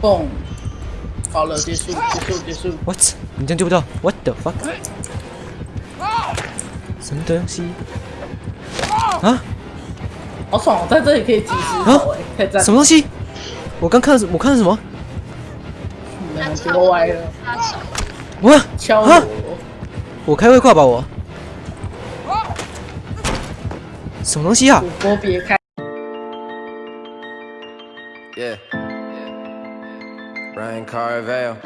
蹦，好了，结束，结束，结束。What？你这样救不到？What the fuck？什么东西？啊？好爽哦，在这里可以及时跑哎，太赞！什么东西？我刚看我看的什么？没有结果歪了，他手哇！敲啊我！我开外挂吧我。什么东西啊？主播别开。Yeah. Ryan Carvell.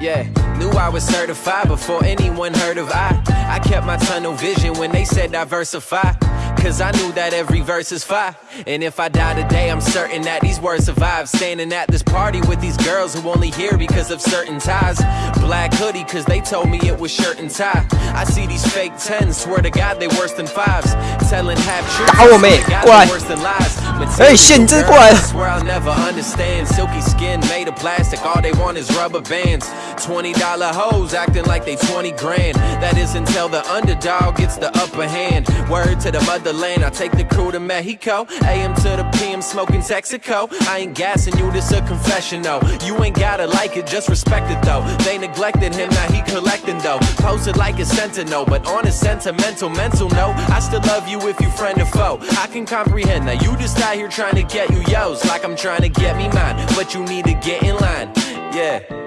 Yeah, knew I was certified before anyone heard of I. I kept my tunnel vision when they said diversify. Cause I knew that every verse is fire. And if I die today, I'm certain that these words survive. Standing at this party with these girls who only here because of certain ties. Black hoodie, cause they told me it was shirt and tie. I see these fake tens, swear to God they worse than fives. Telling half truths, 打我妹 swear to God 过来 they worse than lies. 哎线你真的过来了 Swear I'll never understand. Silky skin made of plastic, all they want is rubber bands. $20 hoes acting like they 20 grand. That is until the underdog gets the upper hand. Word to the motherland, I take the crew to Mexico. AM to the PM smoking Texaco. I ain't gassing you, this a confession though. You ain't gotta like it, just respect it though. They neglected him, now he collecting though. Posted like a sentinel, but on a sentimental mental note, I still love you if you friend or foe. I can comprehend that you just out here trying to get you yo's like I'm trying to get me mine, but you need to get in line. Yeah.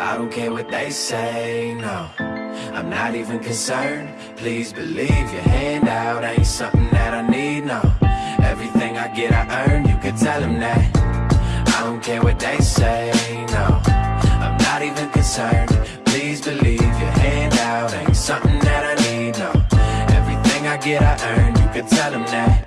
I don't care what they say, no. I'm not even concerned. Please believe your handout ain't something that I need, no. Everything I get, I earn. You can tell them that. I don't care what they say, no. I'm not even concerned. Please believe your handout ain't something that I need, no. Everything I get, I earn. You can tell them that.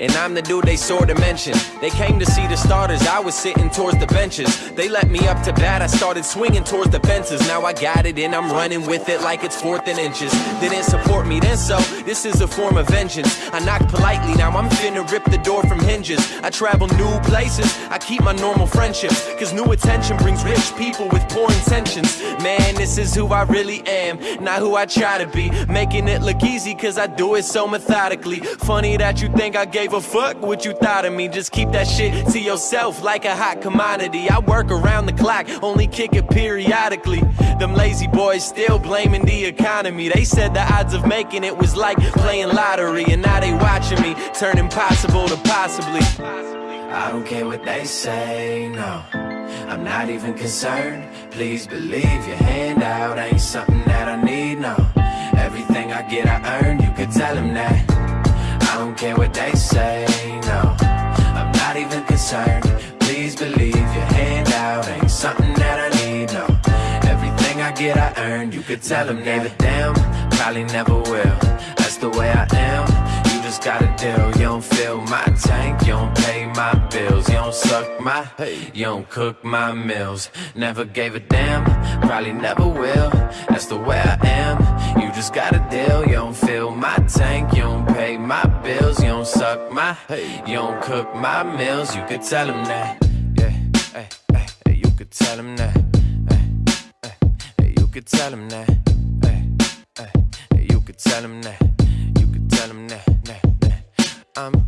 And I'm the dude they sorta mentioned. They came to see the starters, I was sitting towards the benches. They let me up to bat, I started swinging towards the fences. Now I got it and I'm running with it like it's fourth and inches. They didn't support me then, so this is a form of vengeance. I knock politely, now I'm finna rip the door from hinges. I travel new places, I keep my normal friendships. Cause new attention brings rich people with poor intentions. Man, this is who I really am, not who I try to be. Making it look easy cause I do it so methodically. Funny that you think I gave a fuck what you thought of me. Just keep that shit to yourself like a hot commodity. I work around the clock, only kick it periodically. Them lazy boys still blaming the economy. They said the odds of making it was like playing lottery, and now they watching me turn impossible to possibly. I don't care what they say, no. I'm not even concerned. Please believe your handout ain't something that I need, no. Everything I get, I earn. You could tell them that. Don't care what they say, no. I'm not even concerned. Please believe your handout ain't something that I need, no. Everything I get, I earn. You could tell them a damn. Probably never will. That's the way I am. You just got a deal. You don't fill my tank. You don't pay my bills. You don't suck my. You don't cook my meals. Never gave a damn. Probably never will. That's the way I am. You just got a deal. You don't fill my tank. You don't pay my bills. You don't suck my. You don't cook my meals. You could tell them that. Yeah. Hey, hey, hey, you could tell them that. Hey, hey, hey, you could tell them that. Hey, hey, hey, you could tell them that. You could tell them that, that, that. I'm